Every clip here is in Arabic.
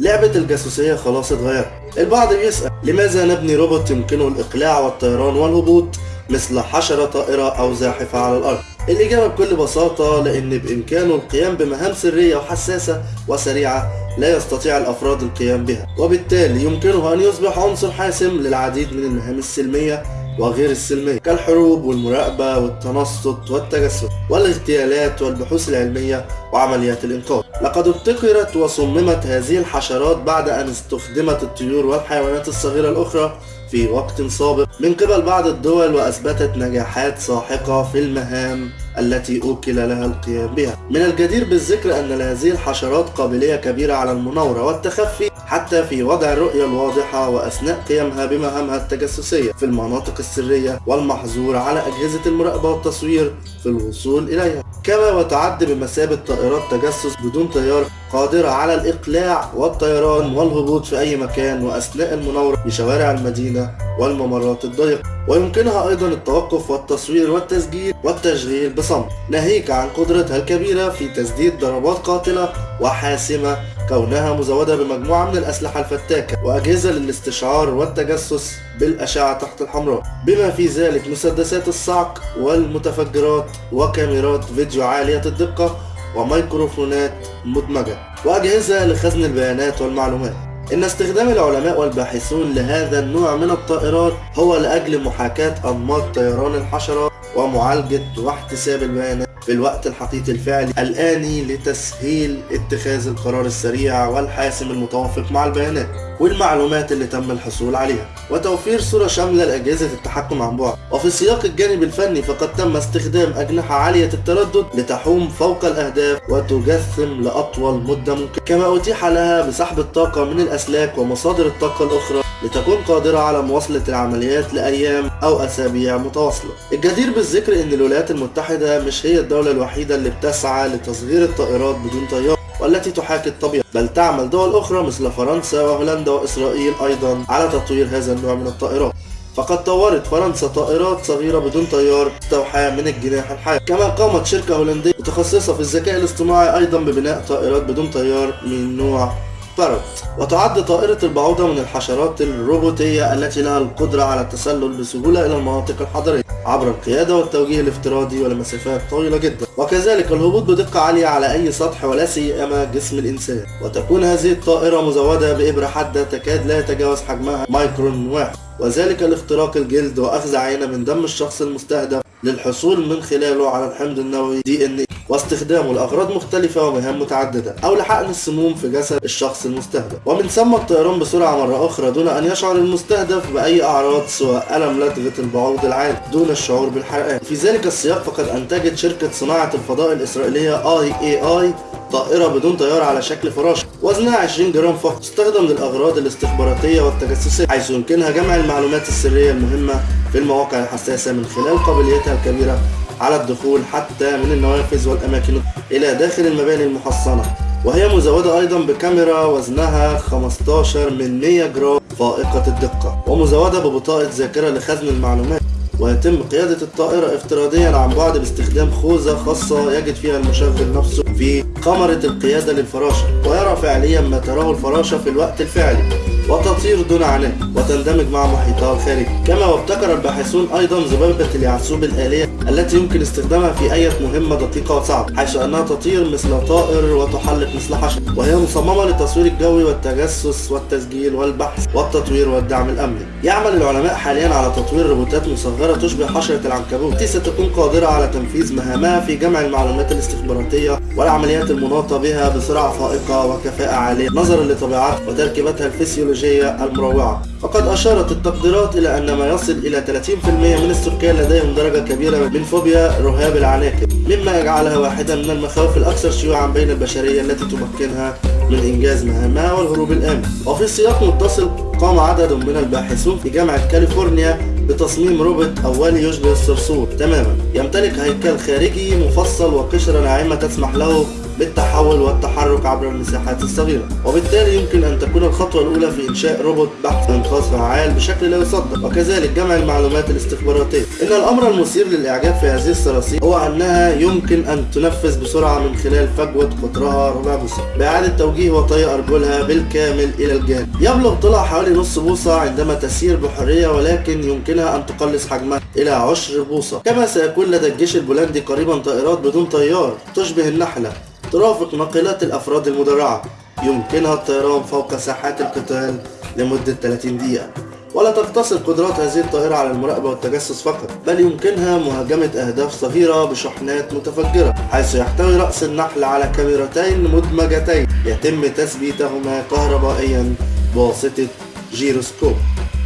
لعبة الجاسوسية خلاص اتغيرت. البعض بيسأل لماذا نبني روبوت يمكنه الإقلاع والطيران والهبوط مثل حشرة طائرة أو زاحفة على الأرض؟ الإجابة بكل بساطة لأن بإمكانه القيام بمهام سرية وحساسة وسريعة لا يستطيع الأفراد القيام بها وبالتالي يمكنه أن يصبح عنصر حاسم للعديد من المهام السلمية وغير السلمية كالحروب والمراقبة والتنصت والتجسس والاغتيالات والبحوث العلمية وعمليات الإنقاذ. لقد ابتكرت وصممت هذه الحشرات بعد أن استخدمت الطيور والحيوانات الصغيرة الأخرى في وقت سابق. من قبل بعض الدول وأثبتت نجاحات ساحقة في المهام. التي أوكل لها القيام بها. من الجدير بالذكر أن لهذه الحشرات قابلية كبيرة على المناورة والتخفي حتى في وضع الرؤية الواضحة وأثناء قيامها بمهامها التجسسية في المناطق السرية والمحظور على أجهزة المراقبة والتصوير في الوصول إليها. كما وتعد بمثابة طائرات تجسس بدون طيار قادرة على الإقلاع والطيران والهبوط في أي مكان وأثناء المناورة في شوارع المدينة والممرات الضيقة ويمكنها أيضا التوقف والتصوير والتسجيل والتشغيل بصمت. ناهيك عن قدرتها الكبيرة في تسديد ضربات قاتلة وحاسمة كونها مزودة بمجموعة من الأسلحة الفتاكة وأجهزة للاستشعار والتجسس بالأشعة تحت الحمراء. بما في ذلك مسدسات الصعق والمتفجرات وكاميرات فيديو عالية الدقة وميكروفونات مدمجة وأجهزة لخزن البيانات والمعلومات. إن استخدام العلماء والباحثون لهذا النوع من الطائرات هو لأجل محاكاة أنماط طيران الحشرات ومعالجة واحتساب البيانات في الوقت الحقيقي الفعلي الآني لتسهيل اتخاذ القرار السريع والحاسم المتوافق مع البيانات والمعلومات اللي تم الحصول عليها وتوفير صورة شاملة لأجهزة التحكم عن بعد. وفي سياق الجانب الفني فقد تم استخدام أجنحة عالية التردد لتحوم فوق الأهداف وتجثم لأطول مدة ممكنة. كما أتيح لها بسحب الطاقة من الأسلاك ومصادر الطاقة الأخرى لتكون قادرة على مواصلة العمليات لأيام أو أسابيع متواصلة. الجدير بالذكر أن الولايات المتحدة مش هي الدولة الوحيدة اللي بتسعى لتصغير الطائرات بدون طيار والتي تحاكي الطبيعة بل تعمل دول أخرى مثل فرنسا وهولندا وإسرائيل أيضا على تطوير هذا النوع من الطائرات فقد طورت فرنسا طائرات صغيرة بدون طيار مستوحاة من الجناح الحي كما قامت شركة هولندية متخصصة في الذكاء الاصطناعي أيضا ببناء طائرات بدون طيار من نوع بارت وتعد طائرة البعوضة من الحشرات الروبوتية التي لها القدرة على التسلل بسهولة إلى المناطق الحضرية عبر القيادة والتوجيه الافتراضي ولمسافات طويلة جدا. وكذلك الهبوط بدقة عالية على أي سطح ولا سيما جسم الإنسان. وتكون هذه الطائرة مزودة بإبرة حادة تكاد لا يتجاوز حجمها مايكرون واحد. وذلك لاختراق الجلد وأخذ عينة من دم الشخص المستهدف للحصول من خلاله على الحمض النووي DN واستخدامه لأغراض مختلفة ومهام متعددة أو لحقن السموم في جسد الشخص المستهدف. ومن ثم الطيران بسرعة مرة أخرى دون أن يشعر المستهدف بأي أعراض سوى ألم لدغة البعوض العادي دون الشعور بالحرقان. في ذلك السياق فقد أنتجت شركة صناعة الفضاء الإسرائيلية آي إي آي طائرة بدون طيار على شكل فراشة وزنها 20 جرام فقط. تستخدم للأغراض الاستخباراتية والتجسسية حيث يمكنها جمع المعلومات السرية المهمة في المواقع الحساسة من خلال قابليتها الكبيرة على الدخول حتى من النوافذ والأماكن إلى داخل المباني المحصنة. وهي مزودة أيضا بكاميرا وزنها 15 من 100 جرام فائقة الدقة ومزودة ببطاقة ذاكرة لخزن المعلومات. ويتم قيادة الطائرة افتراضيا عن بعد باستخدام خوذة خاصة يجد فيها المشغل نفسه في قمرة القيادة للفراشة ويرى فعليا ما تراه الفراشة في الوقت الفعلي. وتطير دون عناء وتندمج مع محيطها الخارجي. كما وابتكر الباحثون أيضا ذبابة اليعسوب الآلية التي يمكن استخدامها في أي مهمة دقيقة وصعبة حيث أنها تطير مثل طائر وتحلق مثل حشر وهي مصممة للتصوير الجوي والتجسس والتسجيل والبحث والتطوير والدعم الأمني. يعمل العلماء حاليا على تطوير روبوتات مصغرة تشبه حشرة العنكبوت. التي ستكون قادرة على تنفيذ مهامها في جمع المعلومات الاستخباراتية والعمليات المناطة بها بسرعة فائقة وكفاءة عالية نظرا لطبيعتها وتركيبتها الفسيولوجية المروعة. وقد أشارت التقديرات إلى أن ما يصل إلى 30% من السكان لديهم درجة كبيرة من فوبيا رهاب العناكب مما يجعلها واحدة من المخاوف الأكثر شيوعا بين البشرية التي تمكنها من إنجاز مهامها والهروب الآمن. وفي سياق متصل قام عدد من الباحثون في جامعة كاليفورنيا بتصميم روبوت أولي يشبه الصرصور تماما. يمتلك هيكل خارجي مفصل وقشرة ناعمة تسمح له بالتحول والتحرك عبر المساحات الصغيرة. وبالتالي يمكن أن تكون الخطوة الأولى في إنشاء روبوت بحث إنقاذ فعال بشكل لا يصدق. وكذلك جمع المعلومات الاستخباراتية. إن الأمر المثير للإعجاب في هذه الصراصير هو أنها يمكن أن تنفذ بسرعة من خلال فجوة قطرها ربع بوصة بإعادة توجيه وطي أرجلها بالكامل إلى الجانب. يبلغ طولها حوالي نص بوصة عندما تسير بحرية ولكن يمكنها أن تقلص حجمها إلى عشر بوصة. كما سيكون لدى الجيش البولندي قريبا طائرات بدون طيار تشبه النحلة. ترافق ناقلات الأفراد المدرعة. يمكنها الطيران فوق ساحات القتال لمدة 30 دقيقة. ولا تقتصر قدرات هذه الطائرة على المراقبة والتجسس فقط بل يمكنها مهاجمة أهداف صغيرة بشحنات متفجرة حيث يحتوي رأس النحل على كاميرتين مدمجتين. يتم تثبيتهما كهربائيا بواسطة جيروسكوب.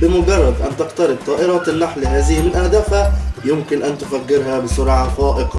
بمجرد أن تقترب طائرات النحل هذه من أهدافها يمكن أن تفجرها بسرعة فائقة.